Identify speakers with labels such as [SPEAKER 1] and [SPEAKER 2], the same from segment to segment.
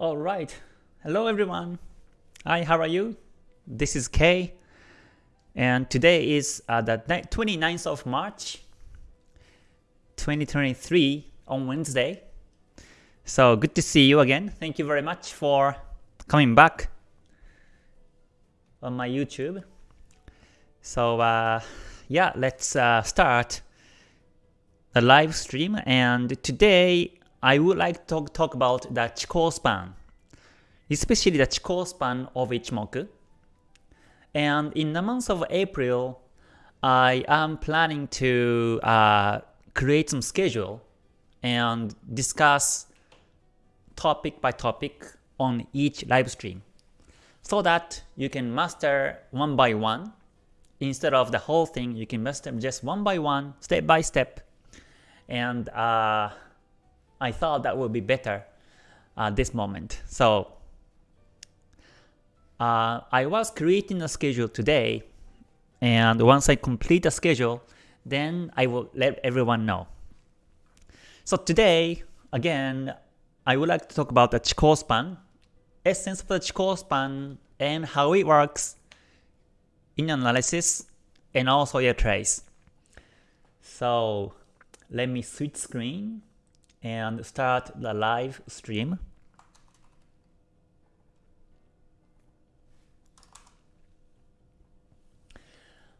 [SPEAKER 1] Alright, hello everyone. Hi, how are you? This is Kay. And today is uh, the 29th of March 2023 on Wednesday. So good to see you again. Thank you very much for coming back on my YouTube. So uh, yeah, let's uh, start the live stream. And today I would like to talk, about the Chikou span, especially the Chikou span of Ichimoku. And in the month of April, I am planning to uh, create some schedule and discuss topic by topic on each live stream so that you can master one by one instead of the whole thing you can master just one by one step by step and uh, I thought that would be better at this moment. So uh, I was creating a schedule today and once I complete the schedule then I will let everyone know. So today again I would like to talk about the Chikou span essence of the Chikou span and how it works in analysis and also your trace. So let me switch screen and start the live stream.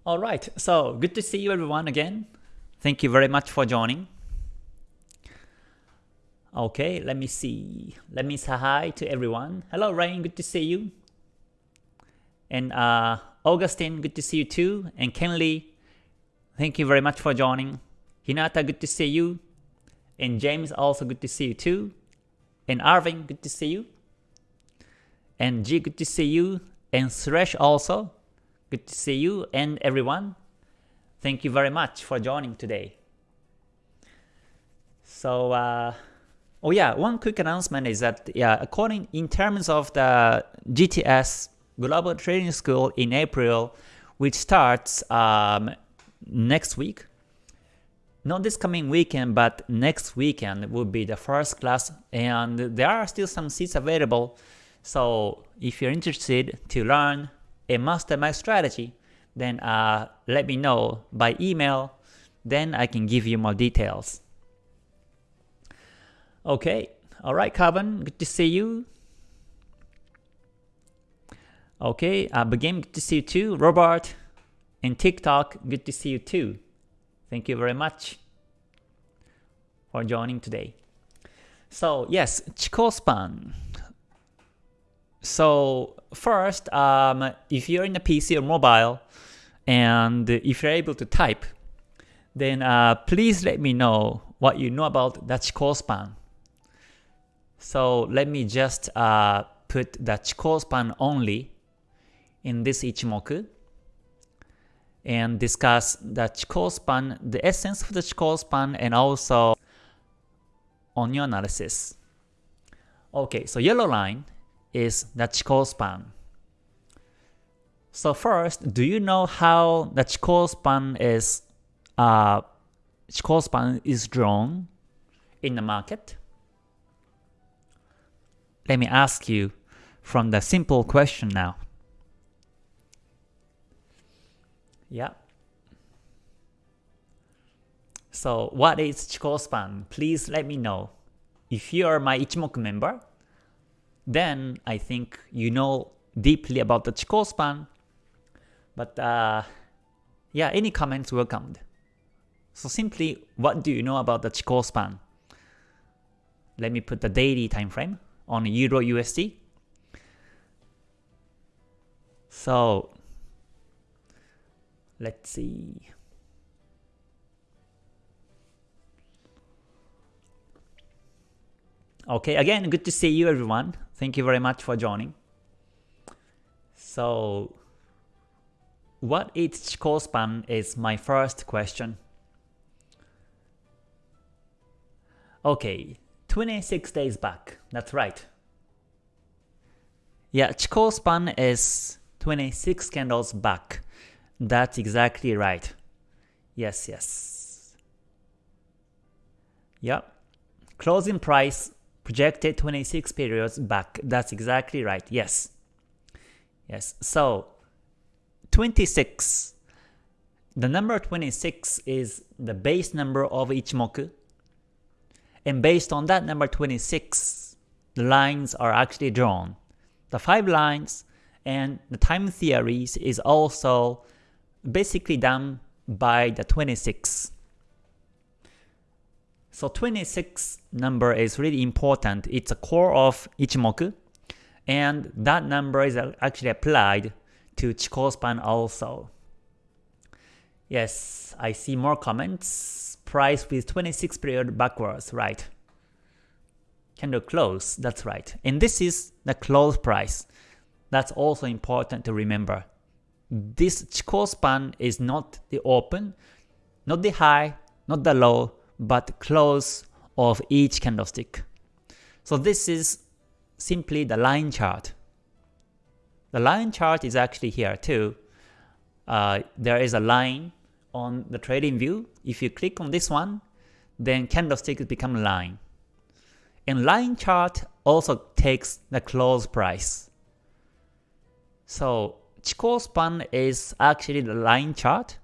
[SPEAKER 1] Alright, so good to see you everyone again. Thank you very much for joining. Okay, let me see. Let me say hi to everyone. Hello Rain, good to see you. And uh, Augustine, good to see you too. And Kenley, thank you very much for joining. Hinata, good to see you. And James, also good to see you too. And Arvin, good to see you. And G, good to see you. And Suresh also, good to see you. And everyone, thank you very much for joining today. So, uh, oh yeah, one quick announcement is that yeah, according in terms of the GTS Global Trading School in April, which starts um, next week. Not this coming weekend, but next weekend will be the first class, and there are still some seats available. So if you're interested to learn a mastermind strategy, then uh, let me know by email, then I can give you more details. Okay, alright Carbon, good to see you. Okay, uh, Begin, good to see you too. Robert and TikTok, good to see you too. Thank you very much for joining today. So yes, Chikou span. So first, um, if you're in a PC or mobile, and if you're able to type, then uh, please let me know what you know about the Chikou span. So let me just uh, put the Chikou span only in this Ichimoku and discuss the Chikou span, the essence of the Chikou span, and also on your analysis. Okay, so yellow line is the Chikou span. So first, do you know how the Chikou span is uh, Chikou span is drawn in the market? Let me ask you from the simple question now. Yeah. So what is Chikou span? Please let me know. If you are my Ichimoku member, then I think you know deeply about the Chikou span. But uh, yeah, any comments welcomed. So simply, what do you know about the Chikou span? Let me put the daily time frame on Euro USD. So Let's see. Okay, again, good to see you everyone. Thank you very much for joining. So, what is Chikou span is my first question. Okay, 26 days back, that's right. Yeah, Chikou span is 26 candles back. That's exactly right. Yes, yes. Yep. Closing price projected 26 periods back. That's exactly right. Yes. Yes. So 26. The number 26 is the base number of Ichimoku. And based on that number 26, the lines are actually drawn. The five lines and the time theories is also basically done by the 26. So 26 number is really important. It's a core of Ichimoku and that number is actually applied to Chikou span also. Yes, I see more comments. Price with 26 period backwards, right. Candle close, that's right. And this is the close price. That's also important to remember. This Chikou span is not the open, not the high, not the low, but close of each candlestick. So this is simply the line chart. The line chart is actually here too. Uh, there is a line on the trading view. If you click on this one, then candlestick become line. And line chart also takes the close price. So Chikou span is actually the line chart,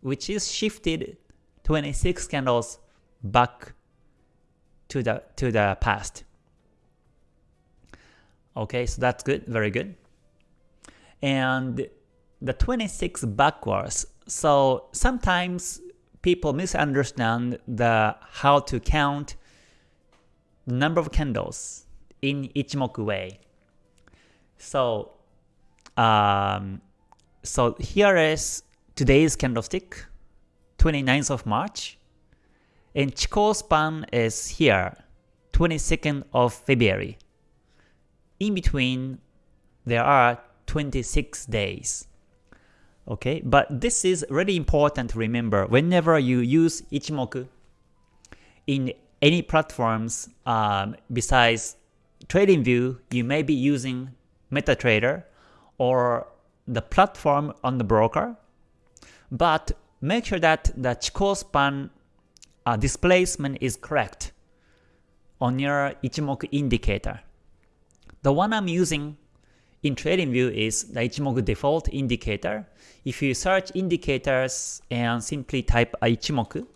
[SPEAKER 1] which is shifted 26 candles back to the to the past. Okay, so that's good, very good. And the 26 backwards. So sometimes people misunderstand the how to count the number of candles in Ichimoku way. So um, so here is today's candlestick, 29th of March, and Chikou span is here, 22nd of February. In between, there are 26 days. Okay, but this is really important to remember whenever you use Ichimoku in any platforms um, besides TradingView, you may be using MetaTrader or the platform on the broker, but make sure that the Chikou span uh, displacement is correct on your Ichimoku indicator. The one I'm using in TradingView is the Ichimoku default indicator. If you search indicators and simply type Ichimoku,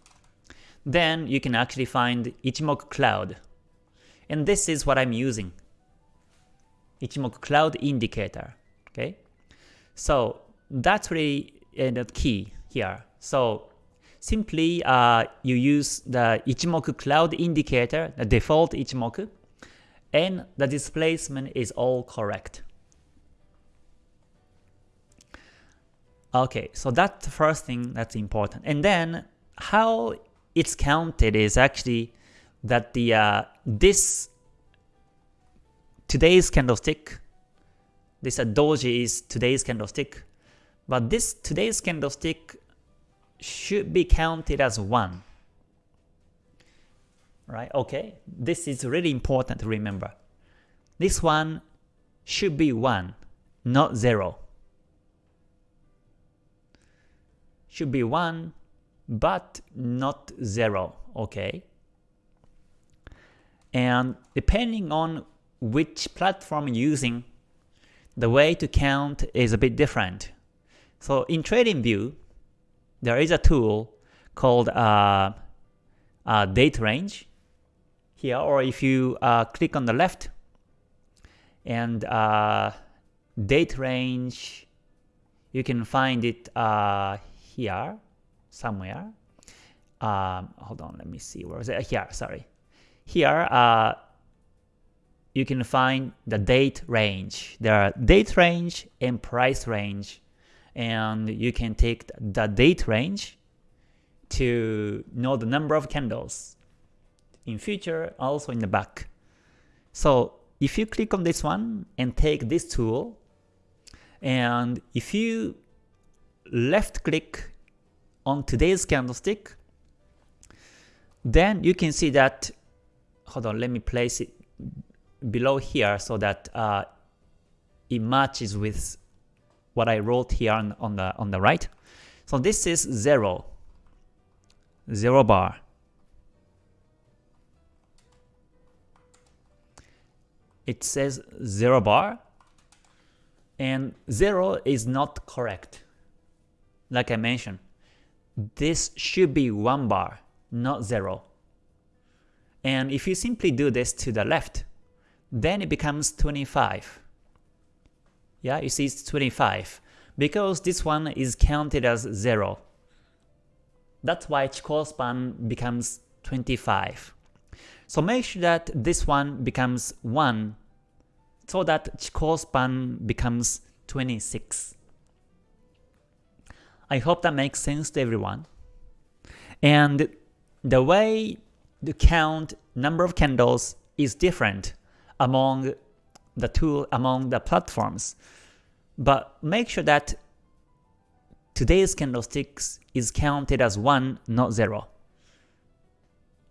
[SPEAKER 1] then you can actually find Ichimoku Cloud. And this is what I'm using. Ichimoku Cloud Indicator. Okay, So that's really uh, the key here. So simply uh, you use the Ichimoku Cloud Indicator, the default Ichimoku, and the displacement is all correct. Okay, so that's the first thing that's important. And then how it's counted is actually that the uh, this today's candlestick, this uh, doji is today's candlestick, but this today's candlestick should be counted as 1. Right? Okay, this is really important to remember. This one should be 1, not 0. should be 1, but not 0, okay? And depending on which platform you're using, the way to count is a bit different. So in TradingView, there is a tool called uh, uh, date range here, or if you uh, click on the left and uh, date range, you can find it uh, here somewhere. Um, hold on, let me see. Where is it? Here, sorry. Here, uh, you can find the date range. There are date range and price range. And you can take the date range to know the number of candles in future, also in the back. So if you click on this one and take this tool, and if you left click on today's candlestick, then you can see that, hold on, let me place it below here so that uh, it matches with what I wrote here on, on, the, on the right. So this is 0, 0 bar. it says 0 bar, and 0 is not correct. Like I mentioned, this should be 1 bar, not 0. And if you simply do this to the left, then it becomes 25. Yeah, you see it's 25 because this one is counted as 0. That's why Chikou span becomes 25. So make sure that this one becomes 1 so that Chikou span becomes 26. I hope that makes sense to everyone. And the way to count number of candles is different among the tool among the platforms. But make sure that today's candlesticks is counted as 1, not 0.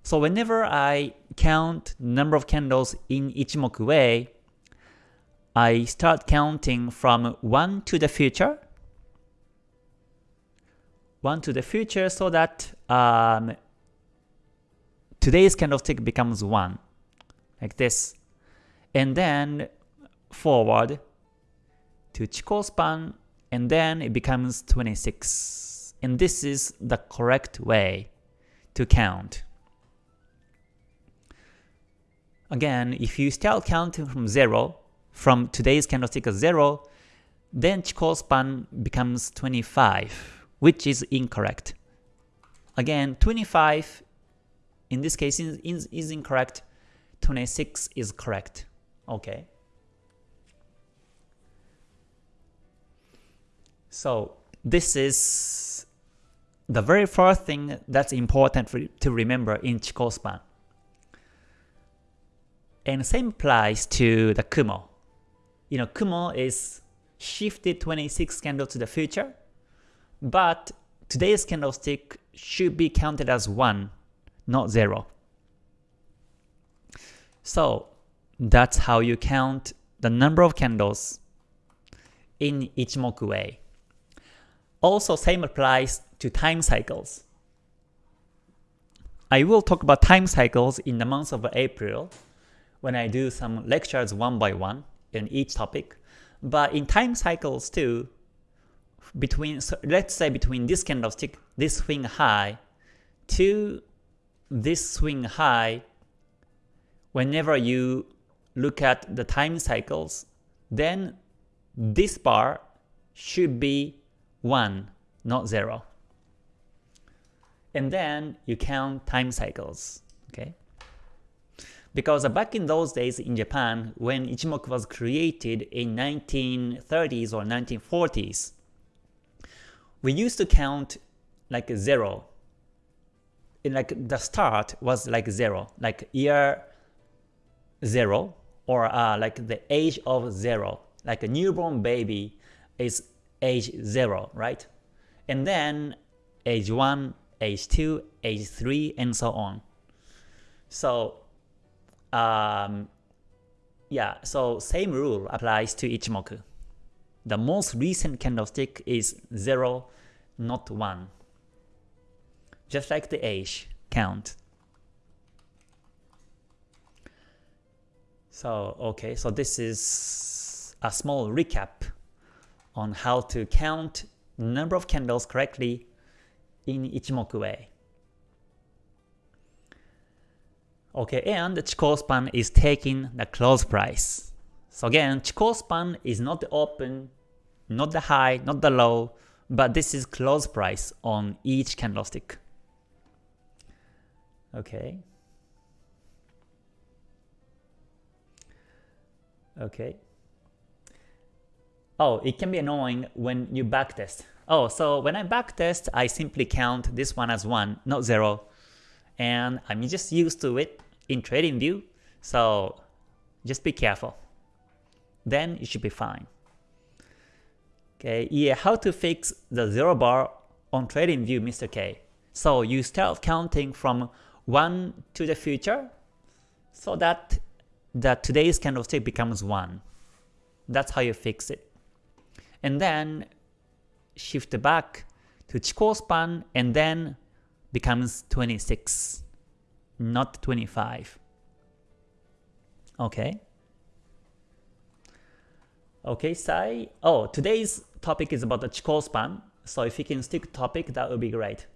[SPEAKER 1] So whenever I count number of candles in Ichimoku way, I start counting from 1 to the future, 1 to the future so that um, today's candlestick becomes 1, like this. And then forward to Chikou span, and then it becomes 26. And this is the correct way to count. Again, if you start counting from 0, from today's candlestick as 0, then Chikou span becomes 25, which is incorrect. Again, 25 in this case is, is, is incorrect, 26 is correct. Okay. So this is the very first thing that's important for, to remember in Chikou span. And same applies to the Kumo. You know, Kumo is shifted 26 candle to the future, but today's candlestick should be counted as 1, not 0. So that's how you count the number of candles in Ichimoku way. Also same applies to time cycles. I will talk about time cycles in the month of April when I do some lectures one by one in each topic. But in time cycles too, between so let's say between this candlestick, this swing high, to this swing high, whenever you look at the time cycles, then this bar should be 1, not 0. And then you count time cycles. Okay? Because back in those days in Japan, when Ichimoku was created in 1930s or 1940s, we used to count like 0. In like the start was like 0, like year 0 or uh, like the age of 0. Like a newborn baby is age 0, right? And then age 1, age 2, age 3, and so on. So, um, yeah, so same rule applies to Ichimoku. The most recent candlestick is 0, not 1. Just like the age count. So, okay, so this is a small recap on how to count number of candles correctly in Ichimoku way. Okay, and the Chikou span is taking the close price. So again, Chikou span is not the open, not the high, not the low, but this is close price on each candlestick. Okay. Okay. Oh, it can be annoying when you backtest. Oh, so when I backtest, I simply count this one as 1, not 0. And I'm just used to it in TradingView, so just be careful. Then you should be fine. Okay, yeah, how to fix the 0 bar on TradingView, Mr. K. So you start counting from 1 to the future, so that, that today's candlestick becomes 1. That's how you fix it and then shift back to Chikou span and then becomes 26, not 25. Okay. Okay, Sai. Oh, today's topic is about the Chikou span. So if you can stick to topic, that would be great.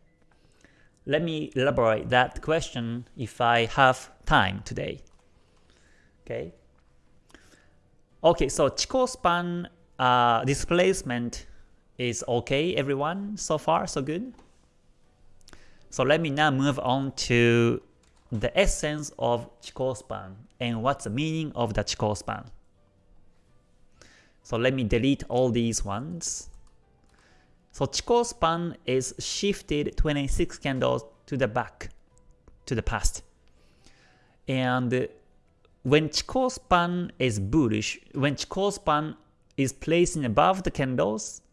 [SPEAKER 1] Let me elaborate that question if I have time today. Okay. Okay, so Chikou span uh, displacement is okay, everyone, so far, so good. So let me now move on to the essence of Chikou span and what's the meaning of the Chikou span. So let me delete all these ones. So Chikou span is shifted 26 candles to the back, to the past. And when Chikou span is bullish, when Chikou span is placing above the candles,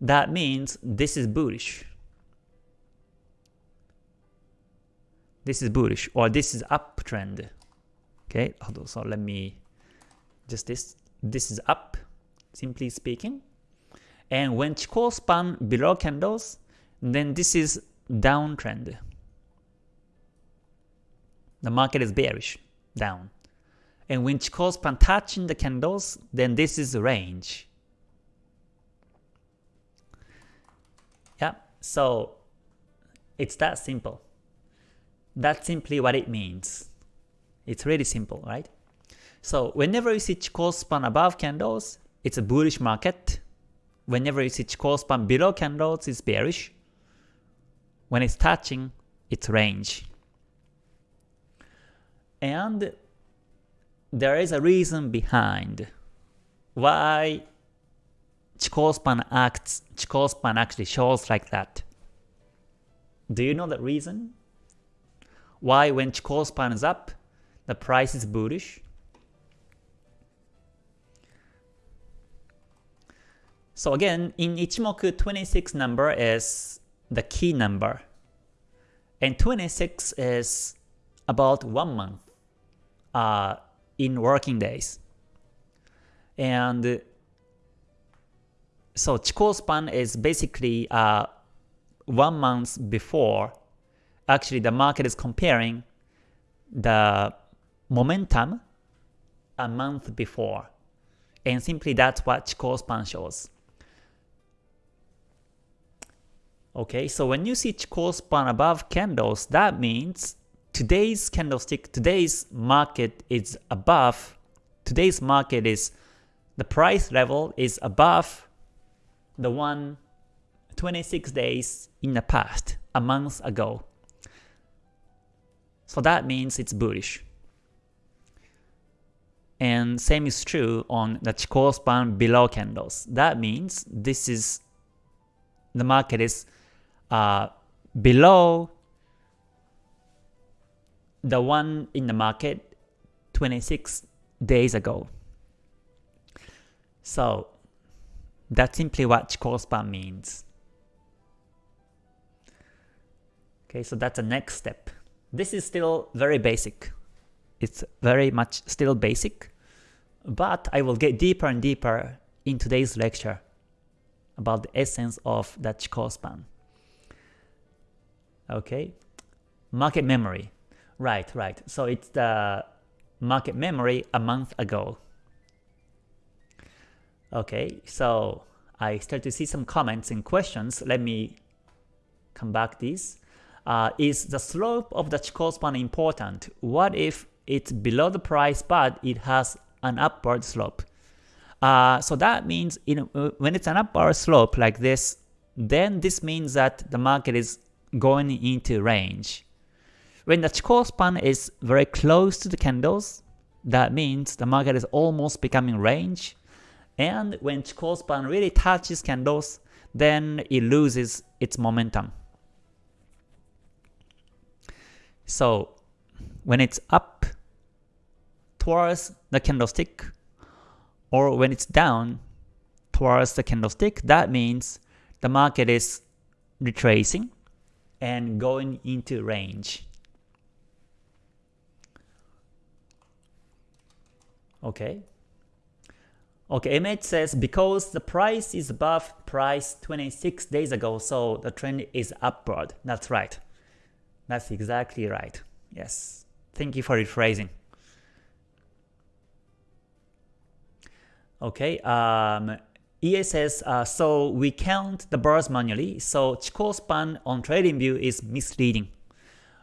[SPEAKER 1] that means this is bullish. This is bullish or this is uptrend. Okay, so let me just this this is up, simply speaking. And when Chikou span below candles, then this is downtrend. The market is bearish, down. And when Chikou span touching the candles, then this is range. Yeah, so it's that simple. That's simply what it means. It's really simple, right? So whenever you see Chikou span above candles, it's a bullish market. Whenever you see Chikou span below candles, it's bearish. When it's touching, it's range. And there is a reason behind why Chikou span acts, Chikou span actually shows like that. Do you know the reason? Why when Chikou span is up, the price is bullish? So again, in Ichimoku, 26 number is the key number. And 26 is about one month uh, in working days. And so Chikou span is basically uh, one month before actually the market is comparing the momentum a month before. And simply that's what Chikou span shows. Okay, so when you see Chikou span above candles, that means today's candlestick, today's market is above, today's market is, the price level is above the one 26 days in the past, a month ago. So that means it's bullish. And same is true on the Chikou span below candles. That means this is the market is uh, below the one in the market 26 days ago. So that's simply what Chikou span means. Okay, so that's the next step. This is still very basic. It's very much still basic, but I will get deeper and deeper in today's lecture about the essence of that Chikou span. Okay, market memory. Right, right. So it's the market memory a month ago. Okay, so I start to see some comments and questions. Let me come back this. Uh, is the slope of the Chikou span important? What if it's below the price but it has an upward slope? Uh, so that means you know, when it's an upward slope like this, then this means that the market is going into range. When the Chikou span is very close to the candles, that means the market is almost becoming range. And when Chikou span really touches candles, then it loses its momentum. So when it's up towards the candlestick, or when it's down towards the candlestick, that means the market is retracing and going into range. Okay. Okay, MH says because the price is above price 26 days ago, so the trend is upward. That's right. That's exactly right. Yes. Thank you for rephrasing. Okay, um, EA says, uh, so we count the bars manually, so Chikou span on TradingView is misleading.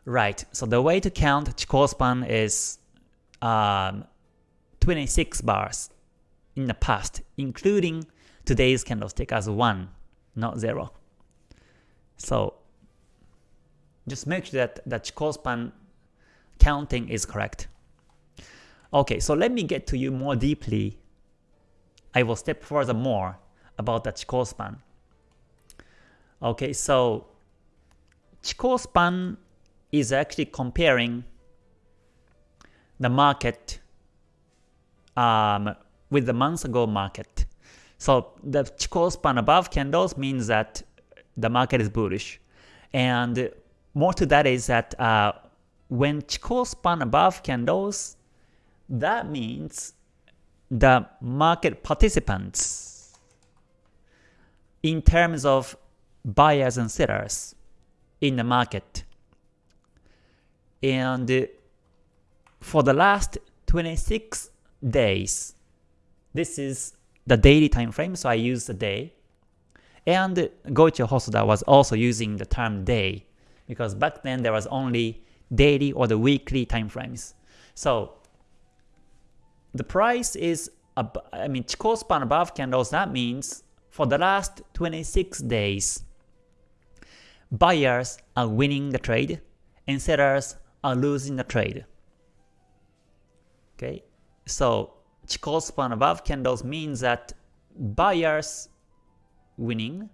[SPEAKER 1] Right, so the way to count Chikou span is um, 26 bars in the past, including today's candlestick as 1, not 0. So just make sure that the Chikou span counting is correct. Okay, so let me get to you more deeply. I will step further more about the Chikou span. Okay, so Chikou span is actually comparing the market um, with the months ago market. So the Chikou span above candles means that the market is bullish. And more to that is that uh, when Chikou span above candles, that means the market participants in terms of buyers and sellers in the market. And for the last 26 days, this is the daily time frame, so I use the day. And Goichi Hosoda was also using the term day because back then there was only daily or the weekly time frames. So the price is, I mean, Chikou span above candles, that means for the last 26 days, buyers are winning the trade and sellers are losing the trade. Okay, so Chikou span above candles means that buyers winning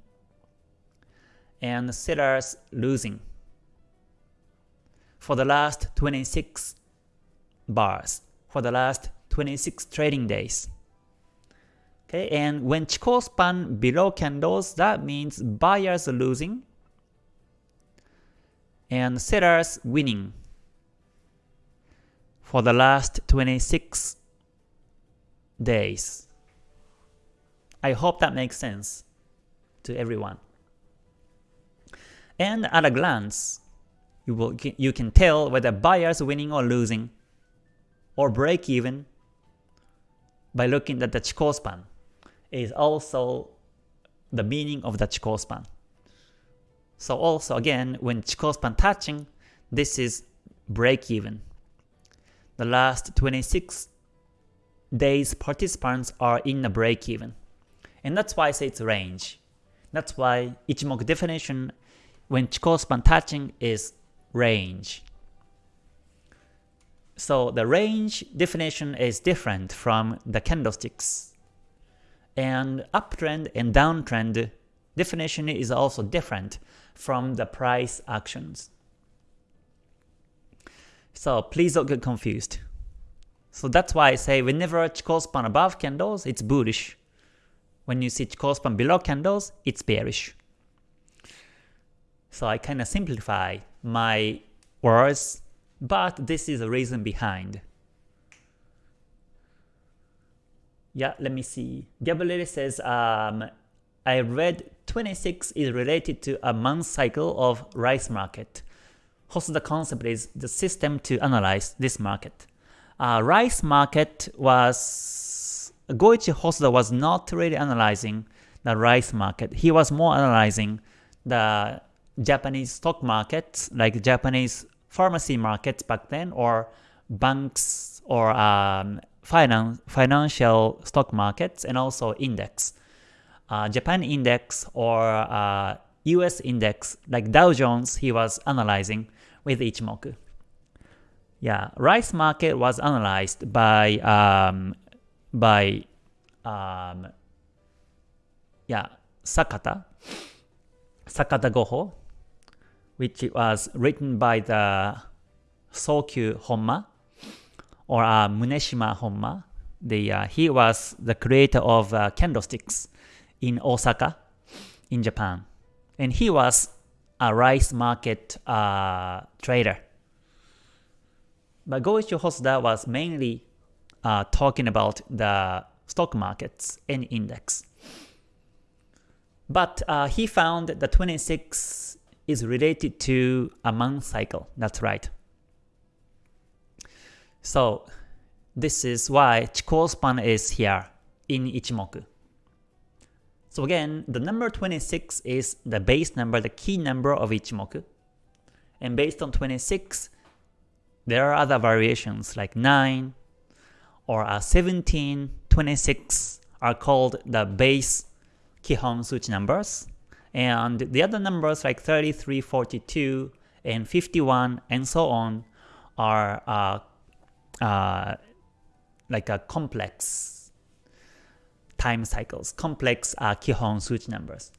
[SPEAKER 1] and sellers losing for the last 26 bars, for the last 26 trading days. Okay, and when Chikou span below candles, that means buyers losing and sellers winning for the last 26 days. I hope that makes sense to everyone. And at a glance, you, will, you can tell whether buyers winning or losing, or break even by looking at the Chikou span is also the meaning of the Chikou span. So also again, when Chikou span touching, this is break even. The last 26 days participants are in a break even. And that's why I say it's range. That's why Ichimoku definition when Chikou span touching is range. So the range definition is different from the candlesticks. And uptrend and downtrend definition is also different from the price actions. So please don't get confused. So that's why I say whenever Chikou span above candles, it's bullish. When you see Chikou span below candles, it's bearish. So I kind of simplify my words, but this is the reason behind. Yeah, let me see. Gabriele says, um, I read 26 is related to a month cycle of rice market. the concept is the system to analyze this market. Uh, rice market was Goichi Hosoda was not really analyzing the rice market. He was more analyzing the Japanese stock markets, like Japanese pharmacy markets back then, or banks or um, finance, financial stock markets, and also index. Uh, Japan index or uh, US index, like Dow Jones, he was analyzing with Ichimoku. Yeah, rice market was analyzed by um, by um, yeah Sakata Sakata Goho which was written by the Sokyu Honma or uh, Munehisa Honma. The, uh, he was the creator of uh, candlesticks in Osaka, in Japan. And he was a rice market uh, trader. But Goichi Hosoda was mainly uh, talking about the stock markets and index. But uh, he found the 26 is related to a month cycle. That's right. So this is why Chikou span is here. in Ichimoku. So again, the number 26 is the base number, the key number of Ichimoku. And based on 26, there are other variations like 9 or uh, 17, 26 are called the base Kihon Suchi numbers. And the other numbers like 33, 42, and 51, and so on are uh, uh, like a complex time cycles, complex uh, Kihon Suchi numbers.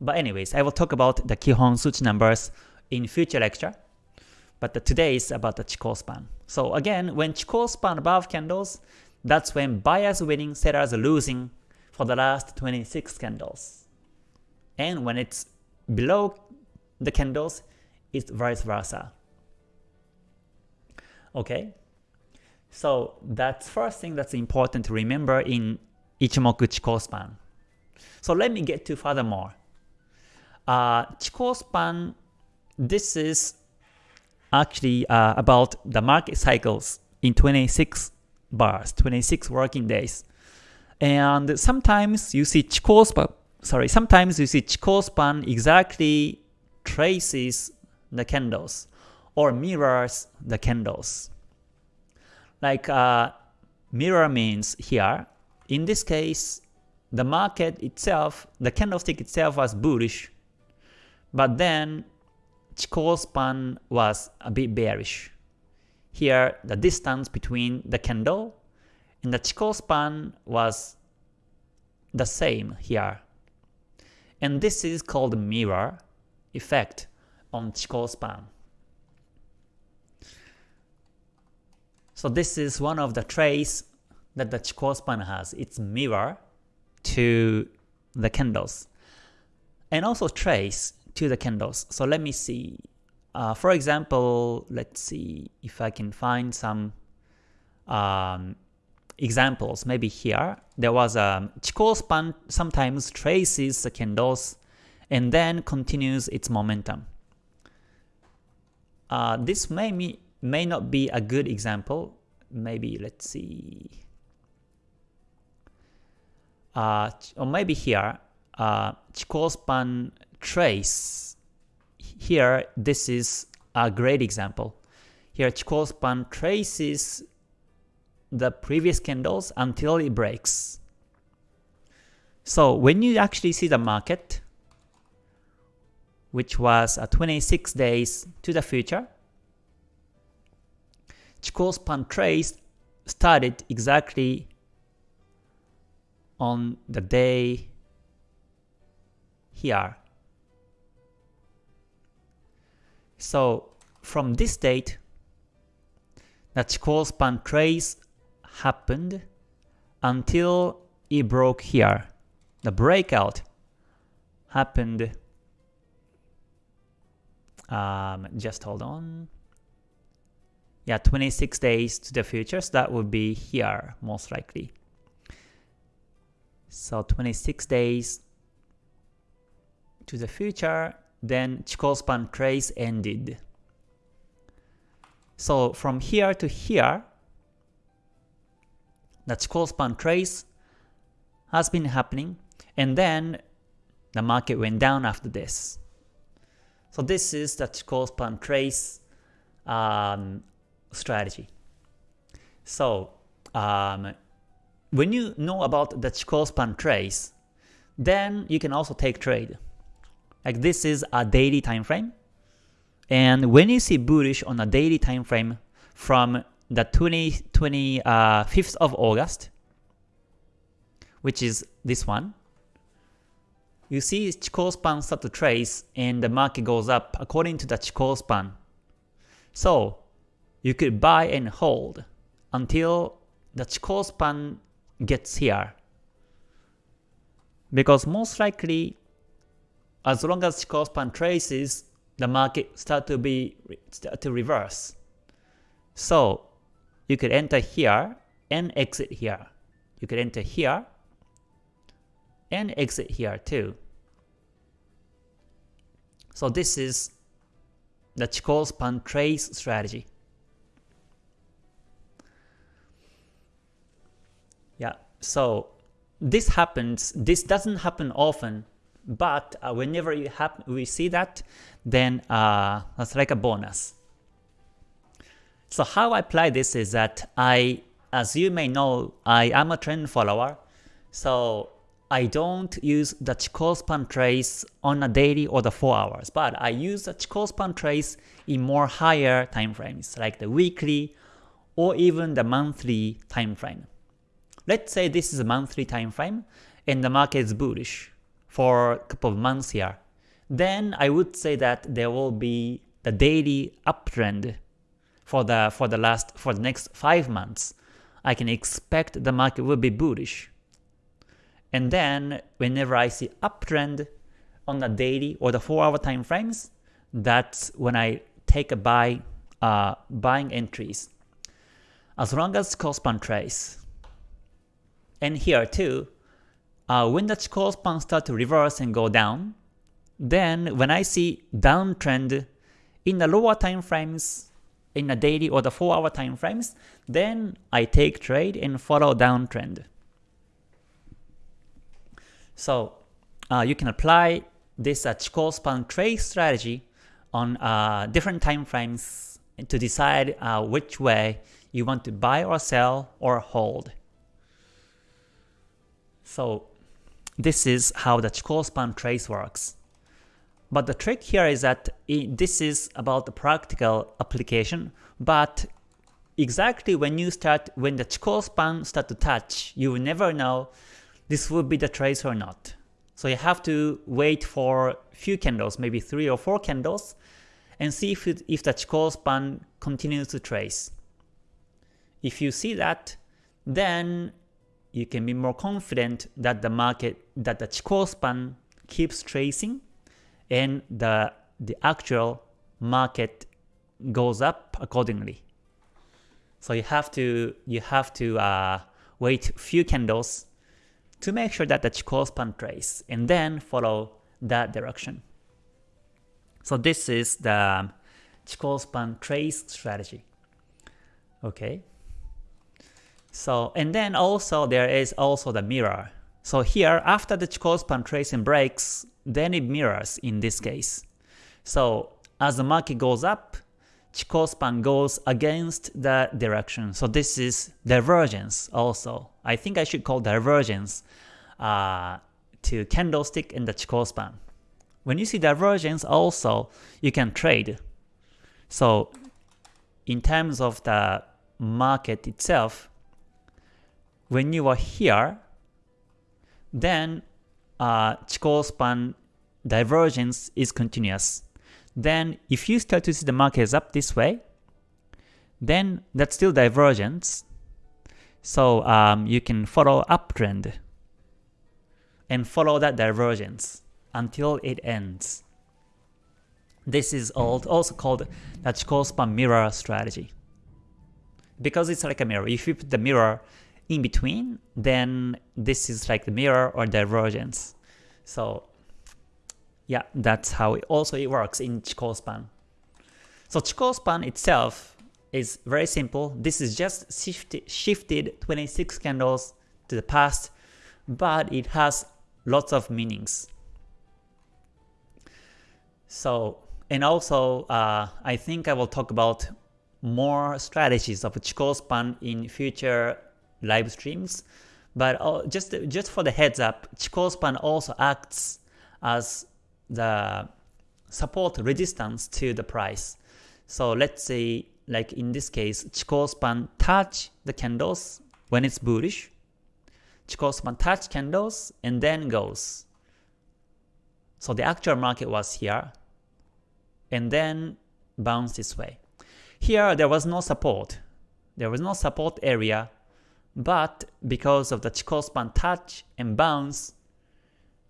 [SPEAKER 1] But anyways, I will talk about the Kihon Suchi numbers in future lecture. But today is about the Chikou span. So again, when Chikou span above candles, that's when buyers winning, sellers losing for the last 26 candles. And when it's below the candles, it's vice versa. Okay? So that's first thing that's important to remember in Ichimoku Chikou span. So let me get to furthermore. Uh, Chikou span, this is actually uh, about the market cycles in 26 bars, 26 working days. And sometimes you see Chikou span, sorry, sometimes you see Chikou span exactly traces the candles or mirrors the candles. Like uh, mirror means here, in this case, the market itself, the candlestick itself was bullish, but then Chikou span was a bit bearish. Here, the distance between the candle and the Chikou span was the same here. And this is called mirror effect on Chikou span. So this is one of the traits that the Chikou span has. It's mirror to the candles. And also trace to the candles. So let me see. Uh, for example, let's see if I can find some um, examples. Maybe here, there was a Chikou span sometimes traces the candles and then continues its momentum. Uh, this may, me, may not be a good example. Maybe let's see. Uh, or maybe here, uh, Chikou span trace. Here, this is a great example. Here, Chikou span traces the previous candles until it breaks. So when you actually see the market, which was uh, 26 days to the future, Chikou span trace started exactly on the day here. So from this date, the Chikou span trace happened until it broke here. The breakout happened, um, just hold on, yeah, 26 days to the future, so that would be here, most likely. So 26 days to the future, then Chikou span trace ended. So from here to here, the Chikou span trace has been happening, and then the market went down after this. So this is the Chikou span trace um, strategy. So um, when you know about the Chikou span trace, then you can also take trade. Like this is a daily time frame. And when you see bullish on a daily time frame from the 20, 25th uh, of August, which is this one, you see Chikou span start to trace and the market goes up according to the Chikou span. So you could buy and hold until the Chikou span gets here. Because most likely, as long as Chikou span traces, the market start to be start to reverse. So you could enter here and exit here. You could enter here and exit here too. So this is the Chikou span trace strategy. Yeah, so this happens, this doesn't happen often, but uh, whenever we see that, then uh, that's like a bonus. So how I apply this is that I, as you may know, I am a trend follower, so I don't use the Chikou span trace on a daily or the 4 hours, but I use the Chikou span trace in more higher time frames, like the weekly or even the monthly time frame. Let's say this is a monthly time frame and the market is bullish for a couple of months here. Then I would say that there will be the daily uptrend for the for the last for the next 5 months. I can expect the market will be bullish. And then whenever I see uptrend on the daily or the 4 hour time frames, that's when I take a buy uh, buying entries. As long as Chikou span trace, and here too, uh, when the Chikou span start to reverse and go down, then when I see downtrend in the lower time frames, in the daily or the 4 hour time frames, then I take trade and follow downtrend. So uh, you can apply this uh, Chikou span trade strategy on uh, different time frames to decide uh, which way you want to buy or sell or hold. So this is how the Chikou span trace works. But the trick here is that it, this is about the practical application, but exactly when you start, when the Chikou span start to touch, you will never know this will be the trace or not. So you have to wait for few candles, maybe 3 or 4 candles, and see if, it, if the Chikou span continues to trace. If you see that, then you can be more confident that the market, that the Chikou span keeps tracing and the, the actual market goes up accordingly. So you have to you have to uh, wait few candles to make sure that the Chikou span trace and then follow that direction. So this is the Chikou span trace strategy. Okay. So, and then also there is also the mirror. So here, after the Chikou span tracing breaks, then it mirrors in this case. So as the market goes up, Chikou span goes against the direction. So this is divergence also. I think I should call divergence uh, to candlestick and the Chikou span. When you see divergence also, you can trade. So in terms of the market itself, when you are here, then uh, Chikou span divergence is continuous. Then if you start to see the market is up this way, then that's still divergence. So um, you can follow uptrend and follow that divergence until it ends. This is also called the Chikou span mirror strategy. Because it's like a mirror. If you put the mirror in between, then this is like the mirror or divergence. So yeah, that's how it also it works in Chikou span. So Chikou span itself is very simple. This is just shifted, shifted 26 candles to the past, but it has lots of meanings. So, and also, uh, I think I will talk about more strategies of Chikou span in future live streams. But uh, just just for the heads up, Chikou span also acts as the support resistance to the price. So let's say like in this case, Chikou span touch the candles when it's bullish. Chikou span touch candles and then goes. So the actual market was here and then bounce this way. Here there was no support. There was no support area but because of the Chikou span touch and bounce,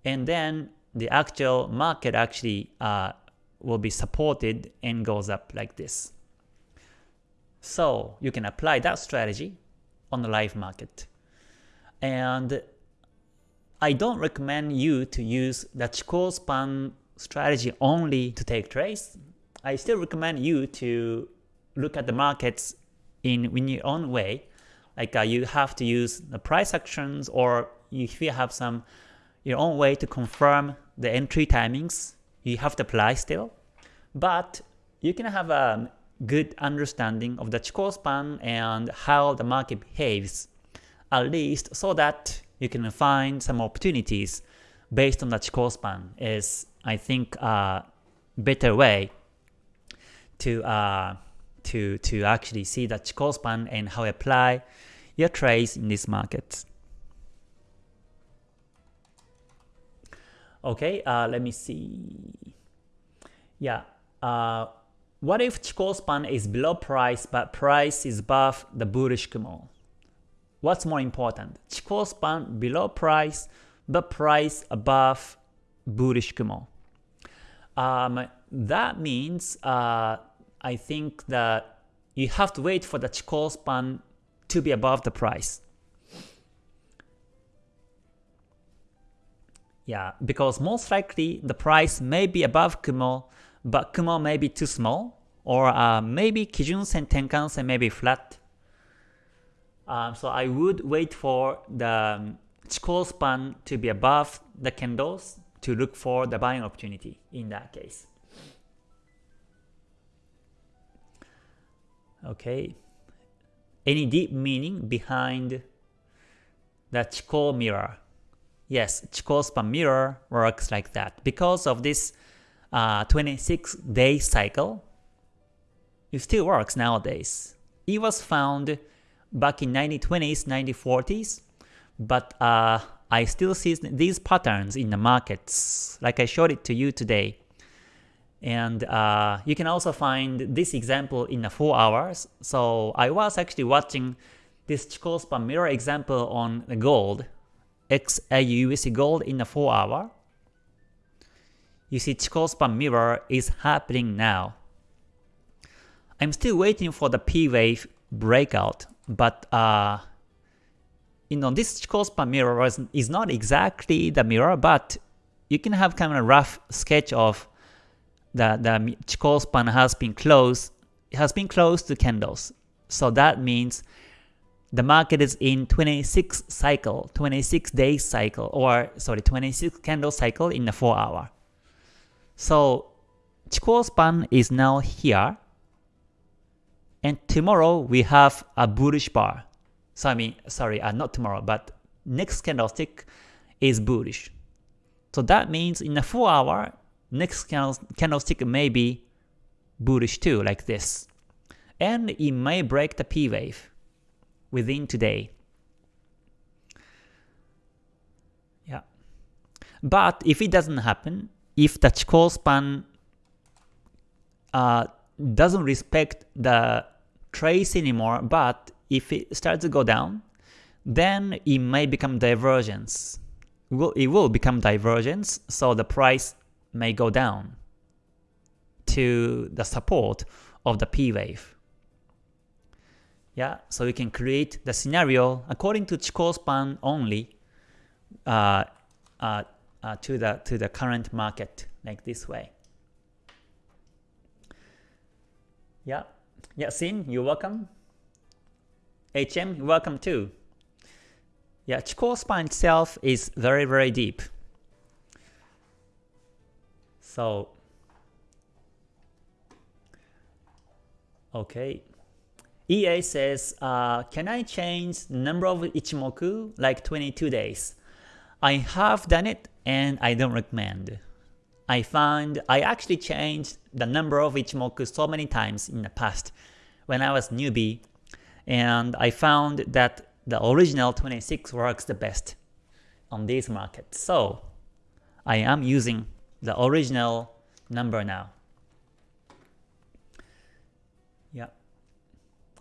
[SPEAKER 1] and then the actual market actually uh, will be supported and goes up like this. So you can apply that strategy on the live market. And I don't recommend you to use the Chikou span strategy only to take trades. I still recommend you to look at the markets in, in your own way like uh, you have to use the price actions or if you have some your own way to confirm the entry timings, you have to apply still. But you can have a good understanding of the Chikou span and how the market behaves, at least so that you can find some opportunities based on the Chikou span is, I think, a better way to uh, to to actually see the Chikou span and how apply your trades in this market. Okay, uh, let me see. Yeah, uh, what if Chikou span is below price but price is above the bullish Kumo? What's more important? Chikou span below price but price above bullish Kumo. Um, that means uh, I think that you have to wait for the Chikou span to be above the price. Yeah, because most likely the price may be above Kumo, but Kumo may be too small, or uh, maybe Kijun Sen Tenkan Sen may be flat. Um, so I would wait for the um, Chikou span to be above the candles to look for the buying opportunity in that case. Okay. Any deep meaning behind the Chikou mirror? Yes, Chikou span mirror works like that. Because of this uh, 26 day cycle, it still works nowadays. It was found back in 1920s, 1940s, but uh, I still see these patterns in the markets, like I showed it to you today. And uh, you can also find this example in the 4 hours. So I was actually watching this Chikou span mirror example on the gold, XAUUSD gold in the 4 hour. You see Chikou span mirror is happening now. I'm still waiting for the P wave breakout, but uh, you know this Chikou span mirror is not exactly the mirror, but you can have kind of a rough sketch of the the Chikou span has been closed it has been closed to candles. So that means the market is in 26 cycle, 26 days cycle, or sorry, 26 candle cycle in the 4 hour. So Chikou span is now here, and tomorrow we have a bullish bar. So I mean, sorry, uh, not tomorrow, but next candlestick is bullish. So that means in the 4 hour, next candlestick may be bullish too, like this. And it may break the P wave within today. Yeah. But if it doesn't happen, if the Chikou span uh, doesn't respect the trace anymore, but if it starts to go down, then it may become divergence. Will, it will become divergence, so the price may go down to the support of the P wave. Yeah, so you can create the scenario according to Chikou span only uh, uh, uh, to the to the current market like this way. Yeah, yeah, Sin, you're welcome. HM, welcome too. Yeah, Chikou span itself is very very deep. So, okay. EA says, uh, can I change number of Ichimoku like 22 days? I have done it and I don't recommend. I found I actually changed the number of Ichimoku so many times in the past when I was newbie and I found that the original 26 works the best on these markets. So I am using the original number now. Yeah.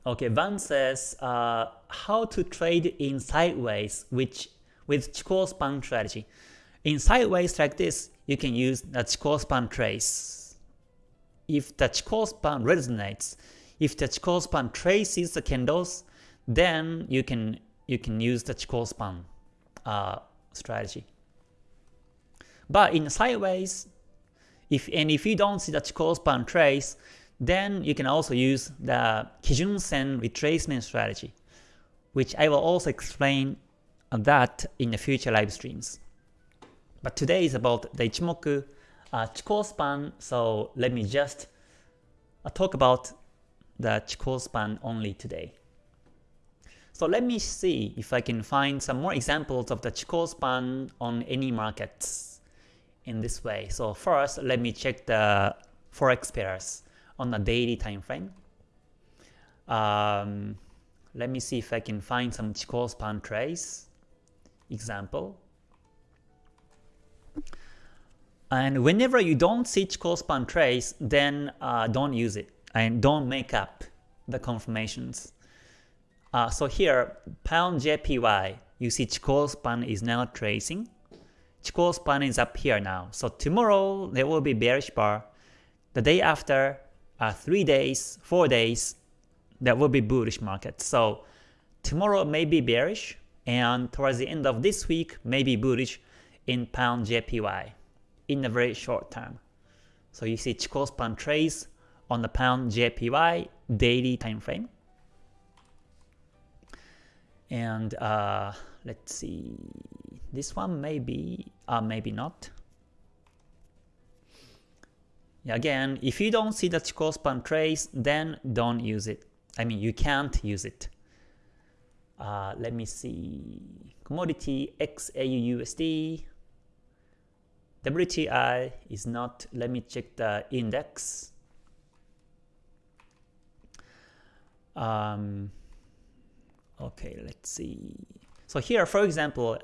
[SPEAKER 1] Okay, Van says uh, how to trade in sideways which with Chikou span strategy. In sideways like this, you can use the Chikou span trace. If the Chikou span resonates, if the Chikou span traces the candles, then you can you can use the Chikou span uh, strategy. But in sideways, if and if you don't see Chikou span trace, then you can also use the Kijun Sen retracement strategy, which I will also explain that in the future live streams. But today is about the Ichimoku uh, Chikou span, so let me just uh, talk about the Chikou span only today. So let me see if I can find some more examples of the Chikou span on any markets in this way. So first, let me check the forex pairs on the daily time frame. Um, let me see if I can find some Chikou span trace example. And whenever you don't see Chikou span trace, then uh, don't use it and don't make up the confirmations. Uh, so here, pound JPY, you see Chikou span is now tracing. Chikou span is up here now. So tomorrow there will be bearish bar. The day after, uh, 3 days, 4 days, there will be bullish market. So tomorrow may be bearish, and towards the end of this week may be bullish in pound JPY in the very short term. So you see Chikou span trace on the pound JPY daily time frame. And uh, let's see, this one maybe, uh, maybe not. Again, if you don't see the Chikou span trace, then don't use it. I mean, you can't use it. Uh, let me see. Commodity XAUUSD. WTI is not. Let me check the index. Um, okay, let's see. So here, for example,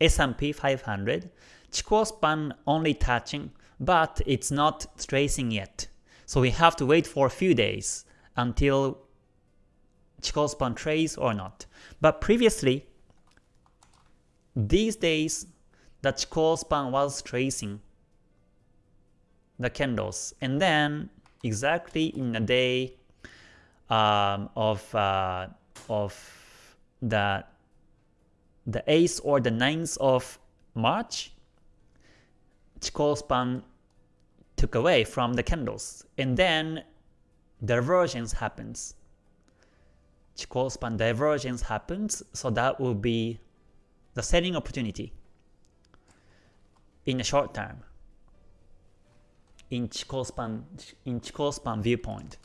[SPEAKER 1] S&P 500, Chikou span only touching, but it's not tracing yet. So we have to wait for a few days until Chikou span trace or not. But previously, these days, the Chikou span was tracing the candles, and then exactly in the day um, of uh, of the the 8th or the 9th of March, Chikou span took away from the candles, and then divergence happens. Chikou span divergence happens, so that will be the selling opportunity in the short term in Chikou span, in Chikou span viewpoint.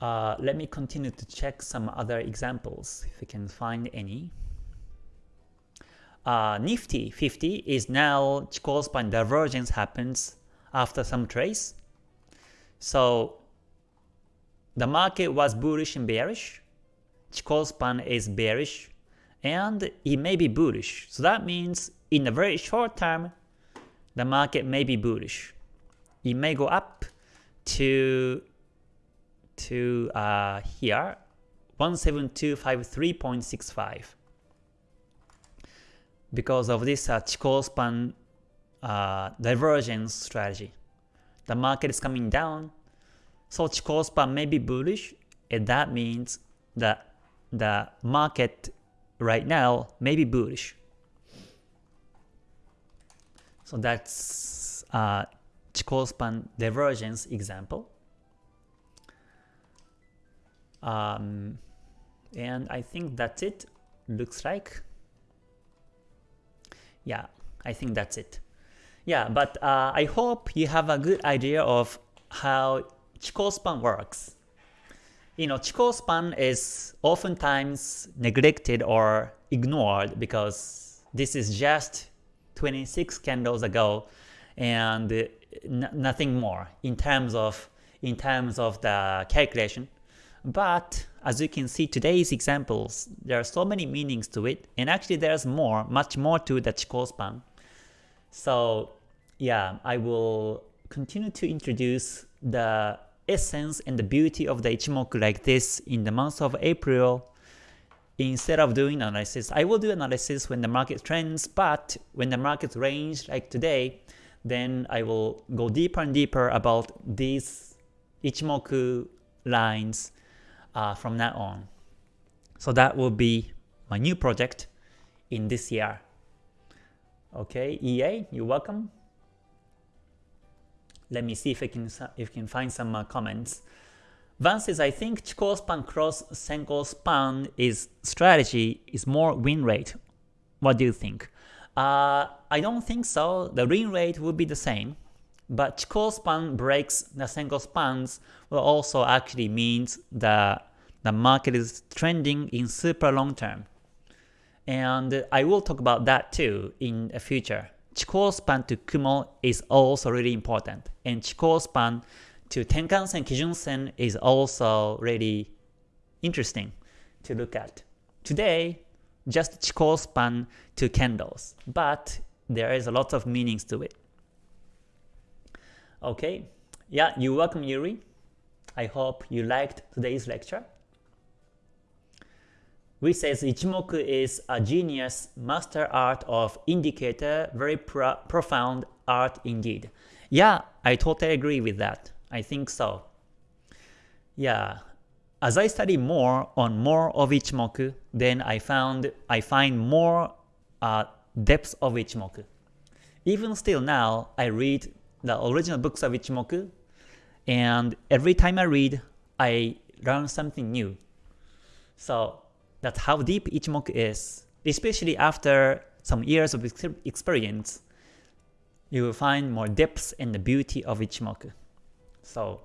[SPEAKER 1] Uh, let me continue to check some other examples if we can find any. Uh, Nifty 50 is now Chikou span divergence happens after some trace. So the market was bullish and bearish. Chikou span is bearish and it may be bullish. So that means in the very short term, the market may be bullish. It may go up to to uh, here 17253.65 because of this uh, Chikou span uh, divergence strategy. The market is coming down, so Chikou span may be bullish, and that means that the market right now may be bullish. So that's uh, Chikou span divergence example. Um, and I think that's it, looks like. Yeah, I think that's it. Yeah, but uh, I hope you have a good idea of how Chikou span works. You know, Chikou span is oftentimes neglected or ignored because this is just 26 candles ago and nothing more in terms of in terms of the calculation. But as you can see today's examples, there are so many meanings to it, and actually there's more, much more to the Chikou span. So yeah, I will continue to introduce the essence and the beauty of the Ichimoku like this in the month of April instead of doing analysis. I will do analysis when the market trends, but when the market range like today, then I will go deeper and deeper about these Ichimoku lines uh, from now on. So that will be my new project in this year. Okay, EA, you're welcome. Let me see if I can if I can find some uh, comments. Van says, I think Chikou span cross Senko span is strategy is more win rate. What do you think? Uh, I don't think so. The win rate would be the same. But Chikou span breaks the Senko spans will also actually means the, the market is trending in super long term. And I will talk about that too in the future. Chikou span to Kumo is also really important. And Chikou span to Tenkan-sen, Kijun-sen is also really interesting to look at. Today, just Chikou span to candles, but there is a lot of meanings to it. Okay, yeah, you're welcome Yuri. I hope you liked today's lecture. We says Ichimoku is a genius master art of indicator, very pro profound art indeed. Yeah, I totally agree with that. I think so. Yeah, as I study more on more of Ichimoku, then I found I find more uh, depth of Ichimoku. Even still now, I read the original books of Ichimoku, and every time I read, I learn something new. So that's how deep Ichimoku is, especially after some years of experience, you will find more depth and the beauty of Ichimoku. So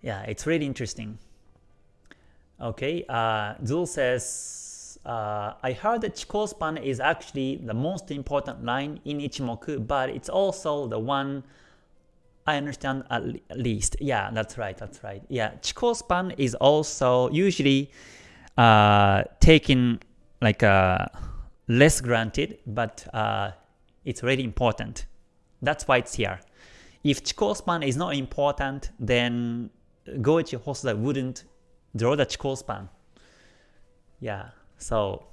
[SPEAKER 1] yeah, it's really interesting. Okay, uh, Zul says, uh, I heard that Chikou span is actually the most important line in Ichimoku, but it's also the one I understand at least. Yeah, that's right, that's right. Yeah, Chikou span is also usually uh, taken like uh, less granted, but uh, it's really important. That's why it's here. If Chikou span is not important, then Goichi Hosoda wouldn't draw the Chikou span. Yeah, so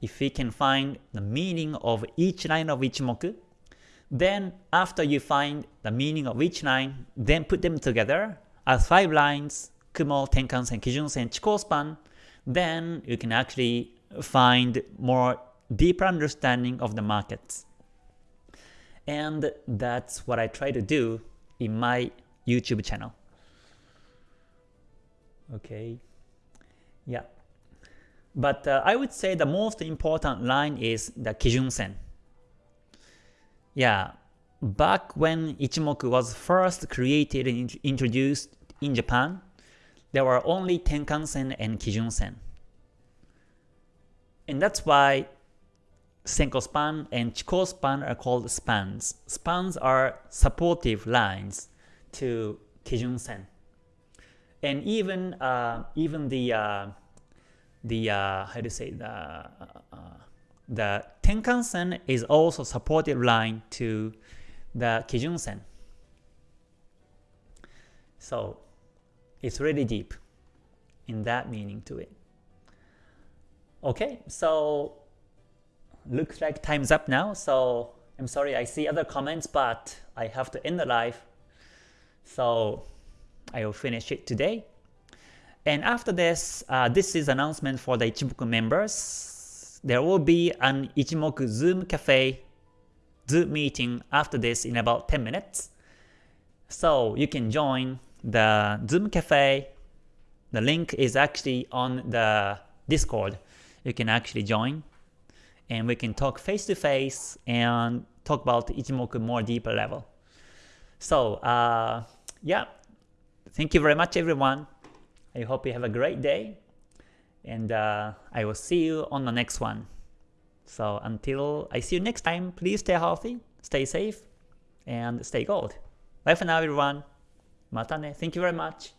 [SPEAKER 1] if we can find the meaning of each line of Ichimoku, then after you find the meaning of each line, then put them together as five lines, Kumo, Tenkan-sen, Kijun-sen, Chikou span, then you can actually find more deeper understanding of the markets. And that's what I try to do in my YouTube channel. Okay, yeah. But uh, I would say the most important line is the Kijun-sen. Yeah, back when Ichimoku was first created and introduced in Japan, there were only Tenkan-sen and Kijun-sen. And that's why Senko span and Chikou span are called spans. Spans are supportive lines to Kijun Sen. And even uh, even the uh, the uh, how to say the uh, the Tenkan Sen is also supportive line to the Kijun Sen. So it's really deep in that meaning to it. Okay, so looks like time's up now, so I'm sorry I see other comments, but I have to end the live. So I will finish it today. And after this, uh, this is announcement for the Ichimoku members. There will be an Ichimoku Zoom Cafe Zoom meeting after this in about 10 minutes. So you can join the Zoom Cafe. The link is actually on the Discord. You can actually join and we can talk face to face and talk about Ichimoku more deeper level. So uh, yeah, thank you very much everyone. I hope you have a great day and uh, I will see you on the next one. So until I see you next time, please stay healthy, stay safe, and stay gold. Bye for now everyone. Matane. Thank you very much.